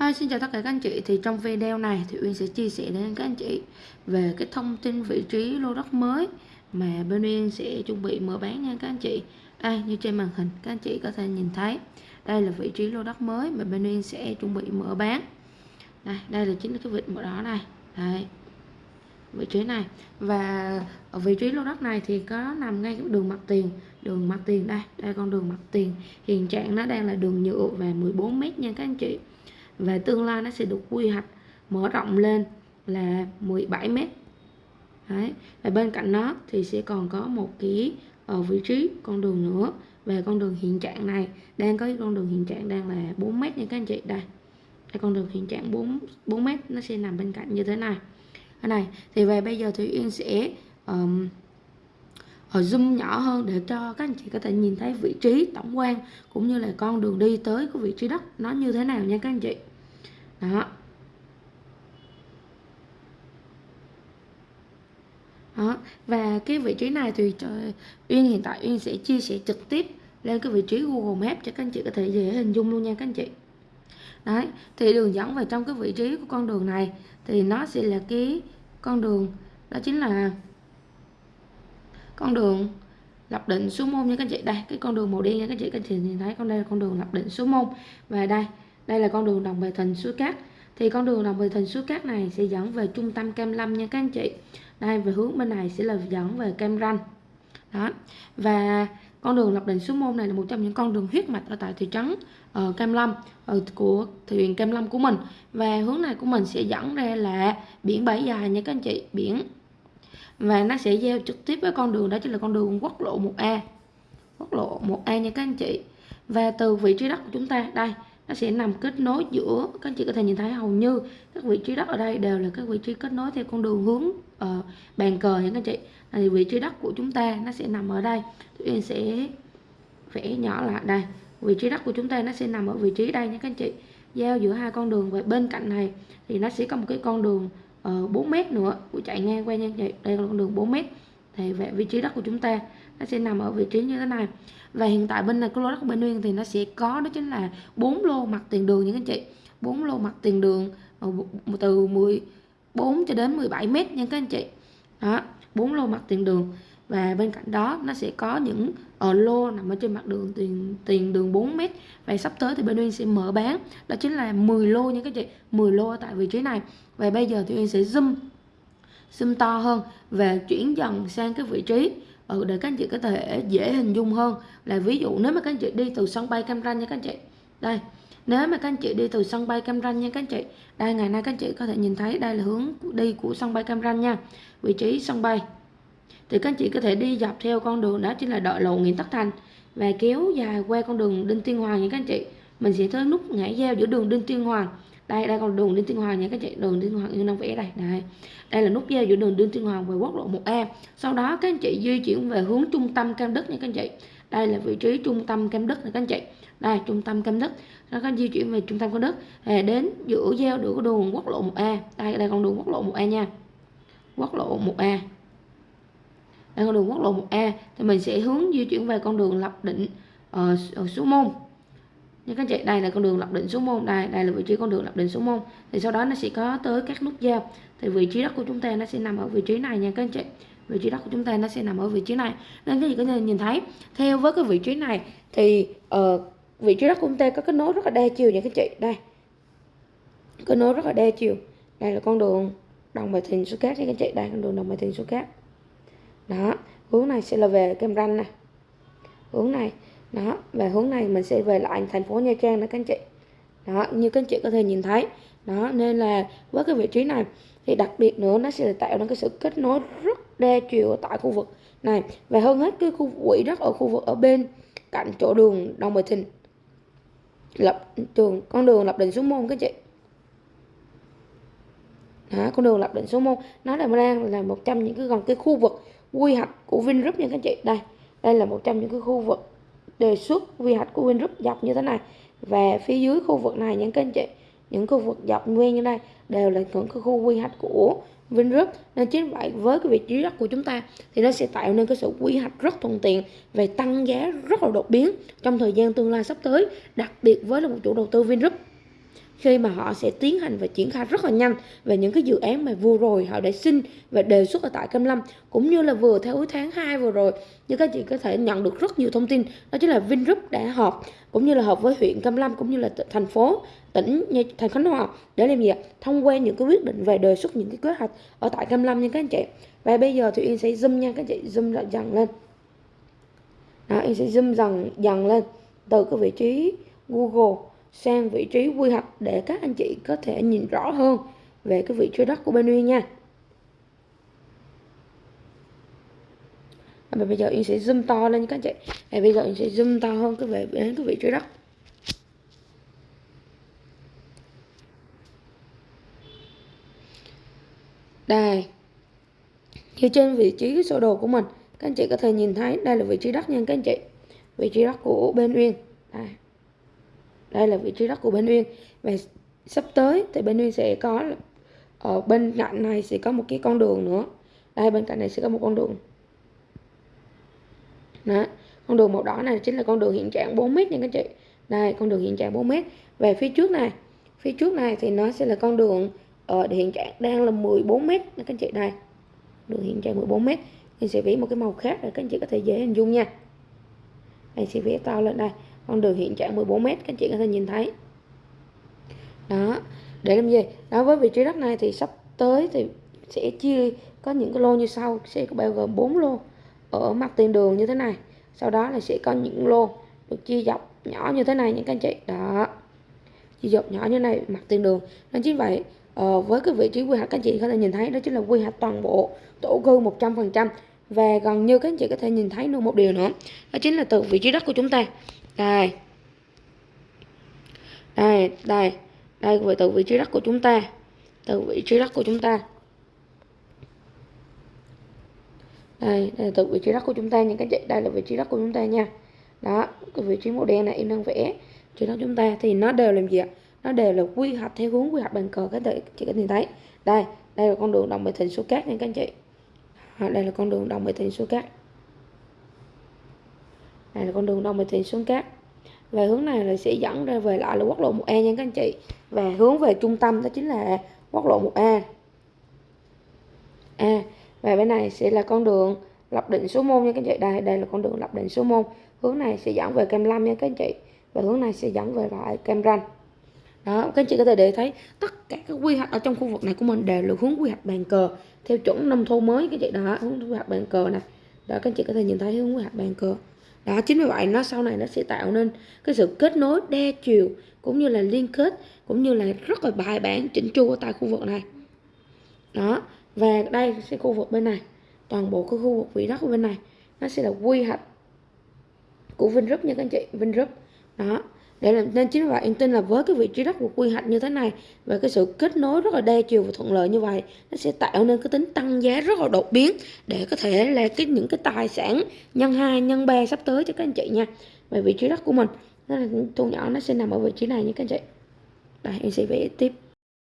Hi, xin chào tất cả các anh chị. Thì trong video này thì Uyên sẽ chia sẻ đến các anh chị về cái thông tin vị trí lô đất mới mà bên Uyên sẽ chuẩn bị mở bán nha các anh chị. Đây như trên màn hình các anh chị có thể nhìn thấy. Đây là vị trí lô đất mới mà bên Uyên sẽ chuẩn bị mở bán. Đây đây là chính là cái vị mở đó này. Đây vị trí này. Và ở vị trí lô đất này thì có nằm ngay cái đường mặt tiền. Đường mặt tiền đây đây con đường mặt tiền. Hiện trạng nó đang là đường nhựa và 14 mét nha các anh chị và tương lai nó sẽ được quy hoạch mở rộng lên là 17 mét. Đấy. và bên cạnh nó thì sẽ còn có một cái ở ờ, vị trí con đường nữa. Về con đường hiện trạng này đang có cái con đường hiện trạng đang là 4 mét nha các anh chị. Đây đây con đường hiện trạng 4 4 mét nó sẽ nằm bên cạnh như thế này. Cái này thì về bây giờ thì Yên sẽ um, ở ờ, zoom nhỏ hơn để cho các anh chị có thể nhìn thấy vị trí tổng quan cũng như là con đường đi tới của vị trí đất nó như thế nào nha các anh chị đó. Đó. Và cái vị trí này thì Uyên hiện tại Uyên sẽ chia sẻ trực tiếp lên cái vị trí Google Maps cho các anh chị có thể dễ hình dung luôn nha các anh chị. Đấy, thì đường dẫn vào trong cái vị trí của con đường này thì nó sẽ là cái con đường, đó chính là con đường lập định số môn nha các anh chị. Đây, cái con đường màu đen nha các anh chị. Các anh chị nhìn thấy con đây là con đường lập định số môn. Và đây đây là con đường đồng bề thình suối cát. Thì con đường đồng bề thình suối cát này sẽ dẫn về trung tâm Cam Lâm nha các anh chị. Đây, về hướng bên này sẽ là dẫn về Cam Ranh. Đó. Và con đường lập định suối môn này là một trong những con đường huyết mạch ở tại thị trấn ờ, ở Cam Lâm ở của huyện Cam Lâm của mình. Và hướng này của mình sẽ dẫn ra là biển Bãi Dài nha các anh chị, biển. Và nó sẽ giao trực tiếp với con đường, đó chính là con đường quốc lộ 1A quốc lộ 1A nha các anh chị. Và từ vị trí đất của chúng ta, đây nó sẽ nằm kết nối giữa các anh chị có thể nhìn thấy hầu như các vị trí đất ở đây đều là các vị trí kết nối theo con đường hướng uh, bàn cờ nha các anh chị. Thì vị trí đất của chúng ta nó sẽ nằm ở đây. Tụi sẽ vẽ nhỏ lại đây. Vị trí đất của chúng ta nó sẽ nằm ở vị trí đây nha các anh chị. Giao giữa hai con đường và bên cạnh này thì nó sẽ có một cái con đường ờ, uh, 4 mét nữa. Của chạy ngang qua nha chị. Đây là con đường 4 mét. Thì về vị trí đất của chúng ta nó sẽ nằm ở vị trí như thế này. Và hiện tại bên này, cái lô đất của bên Nguyên thì nó sẽ có, đó chính là bốn lô mặt tiền đường những anh chị. Bốn lô mặt tiền đường ờ, từ 14 cho đến 17 mét nha các anh chị. Đó, bốn lô mặt tiền đường. Và bên cạnh đó, nó sẽ có những ở lô nằm ở trên mặt đường tiền tiền đường 4 mét. Và sắp tới thì bên Uyên sẽ mở bán. Đó chính là 10 lô nha các chị 10 lô tại vị trí này. Và bây giờ thì Uyên sẽ zoom zoom to hơn và chuyển dần sang cái vị trí ừ, để các anh chị có thể dễ hình dung hơn là ví dụ nếu mà các anh chị đi từ sân bay Cam Ranh nha các anh chị. Đây nếu mà các anh chị đi từ sân bay Cam Ranh nha các anh chị. Đây ngày nay các anh chị có thể nhìn thấy đây là hướng đi của sân bay Cam Ranh nha vị trí sân bay. Thì các anh chị có thể đi dọc theo con đường đó chính là đội lộ Nguyễn Tất Thành và kéo dài qua con đường Đinh Tiên Hoàng nha các anh chị. Mình sẽ tới nút ngã giao giữa đường Đinh Tiên Hoàng đây đây còn đường Đinh Tiên Hoàng nha các chị. Đường Đinh Hoàng như năm vẽ đây. Đây. Đây là nút giao giữa đường Đinh Tiên Hoàng và quốc lộ 1A sau đó, các anh chị di chuyển về hướng trung tâm Cam Đức nha các anh chị. Đây là vị trí trung tâm Cam Đức này các anh chị. Đây, trung tâm Cam Đức. Nó có di chuyển về trung tâm Cam Đức. Đến giữa giao giữa đường quốc lộ 1A đây đây con đường quốc lộ 1A nha. Quốc lộ 1A đây con đường quốc lộ 1A thì mình sẽ hướng di chuyển về con đường lập định ở ở số môn như các chị đây là con đường lập định số môn đây đây là vị trí con đường lập định số môn thì sau đó nó sẽ có tới các nút giao. Thì vị trí đất của chúng ta nó sẽ nằm ở vị trí này nha các anh chị. Vị trí đất của chúng ta nó sẽ nằm ở vị trí này. Nên cái gì có thể nhìn thấy theo với cái vị trí này thì uh, vị trí đất của chúng ta có kết nối rất là đa chiều nha các chị. Đây. Kết nối rất là đa chiều. Đây là con đường đồng bài thình số cát nha các chị. Đây con đường đồng bài thình số cát. Đó. Hướng này sẽ là về Cam Ranh này hướng này đó về hướng này mình sẽ về lại thành phố Nha Trang đó các anh chị. Đó như các anh chị có thể nhìn thấy. Đó nên là với cái vị trí này thì đặc biệt nữa nó sẽ tạo ra cái sự kết nối rất đa chiều tại khu vực này. Và hơn hết cái khu quỹ đất ở khu vực ở bên cạnh chỗ đường Đồng bình Thìn lập trường con đường lập định số môn các chị. Đó, con đường lập định số môn nó là đang là một trong những cái gần cái khu vực quy hoạch của Vingroup nha các chị. Đây đây là một trong những cái khu vực đề xuất quy hoạch của Vingroup dọc như thế này. Và phía dưới khu vực này, những các anh chị, những khu vực dọc nguyên như này đều là những cái khu quy hoạch của Vingroup. Nên chính vậy, với cái vị trí đất của chúng ta thì nó sẽ tạo nên cái sự quy hoạch rất thuận tiện về tăng giá rất là đột biến trong thời gian tương lai sắp tới, đặc biệt với là một chủ đầu tư Vingroup khi mà họ sẽ tiến hành và triển khai rất là nhanh về những cái dự án mà vừa rồi họ đã xin và đề xuất ở tại Cam Lâm cũng như là vừa theo tháng 2 vừa rồi. Như các chị có thể nhận được rất nhiều thông tin đó chính là Vingroup đã họp cũng như là họp với huyện Cam Lâm cũng như là thành phố tỉnh như thành Khánh Hòa để làm gì thông qua những cái quyết định về đề xuất những cái kế hoạch ở tại Cam Lâm nha các anh chị. Và bây giờ thì Yên sẽ zoom nha các chị zoom lại dần lên. Đó, Yên sẽ zoom dần dần lên từ cái vị trí Google sang vị trí quy hoạch để các anh chị có thể nhìn rõ hơn về cái vị trí đất của bên Uyên nha. Và bây giờ Uyên sẽ zoom to lên các anh chị. Và bây giờ Uyên sẽ zoom to hơn cái về đến cái vị trí đất. Đây. Như trên vị trí sơ đồ của mình, các anh chị có thể nhìn thấy đây là vị trí đất nha các anh chị. Vị trí đất của bên Uyên. Đây đây là vị trí đất của bên Uyên. Và sắp tới thì bên Uyên sẽ có ở bên cạnh này sẽ có một cái con đường nữa. Đây, bên cạnh này sẽ có một con đường. Đó, con đường màu đỏ này chính là con đường hiện trạng 4 mét nha các chị. Đây, con đường hiện trạng 4 mét. Về phía trước này, phía trước này thì nó sẽ là con đường ở hiện trạng đang là 14 mét nha các chị. Đây, đường hiện trạng 14 mét. Mình sẽ vẽ một cái màu khác để các anh chị có thể dễ hình dung nha. Mình sẽ vẽ to lên đây con đường hiện trạng 14 m các anh chị có thể nhìn thấy. Đó, để làm gì? Đối với vị trí đất này thì sắp tới thì sẽ chia, có những cái lô như sau, sẽ có bao gồm 4 lô ở mặt tiền đường như thế này. Sau đó là sẽ có những lô được chia dọc nhỏ như thế này những các anh chị. Đó, chia dọc nhỏ như này, mặt tiền đường. Nên chính vậy ờ, với cái vị trí quy hoạch các anh chị có thể nhìn thấy, đó chính là quy hoạch toàn bộ tổ cư 100% và gần như các anh chị có thể nhìn thấy được một điều nữa, đó chính là từ vị trí đất của chúng ta đây. Đây đây. Đây về từ vị trí đất của chúng ta. Từ vị trí đất của chúng ta. Đây, đây là từ vị trí đất của chúng ta. Những cái chị đây là vị trí đất của chúng ta nha. Đó cái vị trí màu đen này em đang vẽ. Trên đất chúng ta thì nó đều làm gì ạ? Nó đều là quy hoạch theo hướng quy hoạch bàn cờ các chị chị có nhìn thấy đây đây là con đường đồng bệ thịnh số cát nha các anh chị. Đây là con đường đồng bệ thịnh số cát này là con đường đông bình Thị xuống cát. Về hướng này là sẽ dẫn ra về lại là quốc lộ 1A nha các anh chị. Và hướng về trung tâm đó chính là quốc lộ 1A à, và bên này sẽ là con đường lập định số môn nha các anh chị. Đây đây là con đường lập định số môn hướng này sẽ dẫn về Cam Lâm nha các anh chị. Và hướng này sẽ dẫn về lại Cam Ranh. Đó các anh chị có thể để thấy tất cả các quy hoạch ở trong khu vực này của mình đều là hướng quy hoạch bàn cờ theo chuẩn nông thôn mới các chị. Đó hướng quy hoạch bàn cờ này đó các anh chị có thể nhìn thấy hướng quy hoạch bàn cờ đó, chính vì vậy nó sau này nó sẽ tạo nên cái sự kết nối đa chiều cũng như là liên kết cũng như là rất là bài bản chỉnh chu ở tại khu vực này. Đó, và đây sẽ khu vực bên này. Toàn bộ cái khu vực vị đất của bên này nó sẽ là quy hoạch của Vingroup nha các anh chị, Vingroup. Đó để làm, nên chính vì vậy, em tin là với cái vị trí đất của quy hoạch như thế này và cái sự kết nối rất là đa chiều và thuận lợi như vậy, nó sẽ tạo nên cái tính tăng giá rất là đột biến để có thể là cái những cái tài sản nhân hai, nhân ba sắp tới cho các anh chị nha, về vị trí đất của mình. Nó là thu nhỏ nó sẽ nằm ở vị trí này nha các anh chị. Đây em sẽ vẽ tiếp.